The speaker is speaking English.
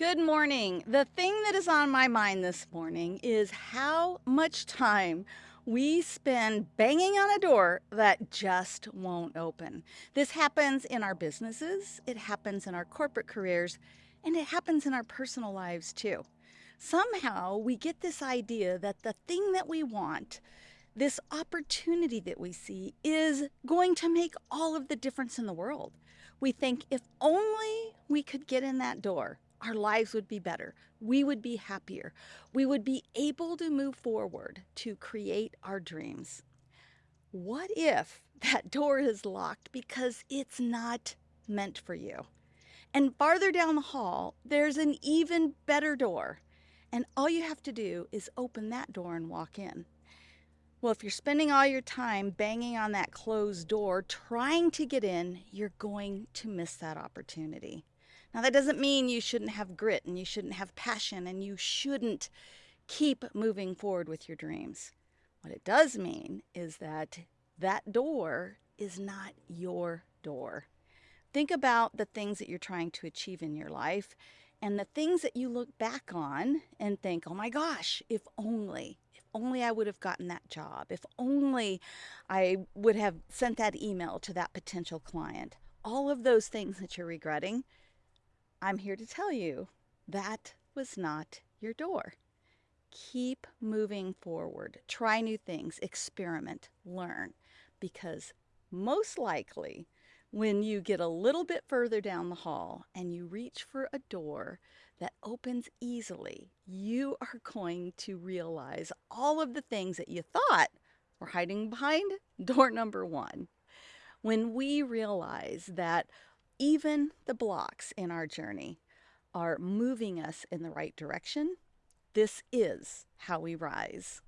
Good morning. The thing that is on my mind this morning is how much time we spend banging on a door that just won't open. This happens in our businesses, it happens in our corporate careers, and it happens in our personal lives too. Somehow we get this idea that the thing that we want, this opportunity that we see, is going to make all of the difference in the world. We think if only we could get in that door, our lives would be better. We would be happier. We would be able to move forward to create our dreams. What if that door is locked because it's not meant for you? And farther down the hall, there's an even better door. And all you have to do is open that door and walk in. Well, if you're spending all your time banging on that closed door trying to get in, you're going to miss that opportunity. Now, that doesn't mean you shouldn't have grit and you shouldn't have passion and you shouldn't keep moving forward with your dreams. What it does mean is that that door is not your door. Think about the things that you're trying to achieve in your life and the things that you look back on and think, oh my gosh, if only, if only I would have gotten that job, if only I would have sent that email to that potential client. All of those things that you're regretting, I'm here to tell you that was not your door. Keep moving forward. Try new things, experiment, learn, because most likely, when you get a little bit further down the hall and you reach for a door that opens easily, you are going to realize all of the things that you thought were hiding behind door number one. When we realize that even the blocks in our journey are moving us in the right direction. This is how we rise.